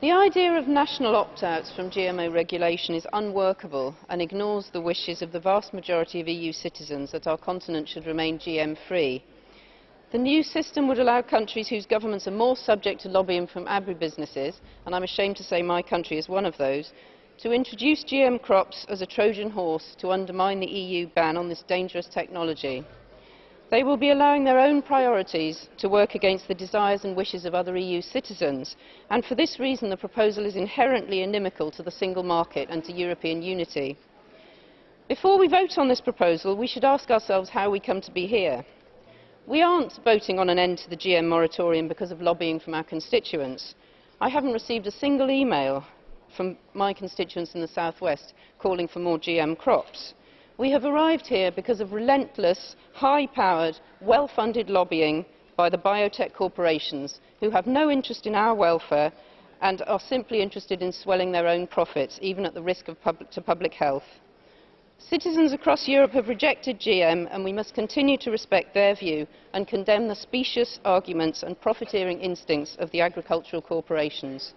The idea of national opt-outs from GMO regulation is unworkable and ignores the wishes of the vast majority of EU citizens that our continent should remain GM-free. The new system would allow countries whose governments are more subject to lobbying from agribusinesses, and I'm ashamed to say my country is one of those, to introduce GM crops as a Trojan horse to undermine the EU ban on this dangerous technology. They will be allowing their own priorities to work against the desires and wishes of other EU citizens, and for this reason the proposal is inherently inimical to the single market and to European unity. Before we vote on this proposal, we should ask ourselves how we come to be here. We aren't voting on an end to the GM moratorium because of lobbying from our constituents. I haven't received a single email from my constituents in the southwest calling for more GM crops. We have arrived here because of relentless, high-powered, well-funded lobbying by the biotech corporations who have no interest in our welfare and are simply interested in swelling their own profits, even at the risk to public health. Citizens across Europe have rejected GM and we must continue to respect their view and condemn the specious arguments and profiteering instincts of the agricultural corporations.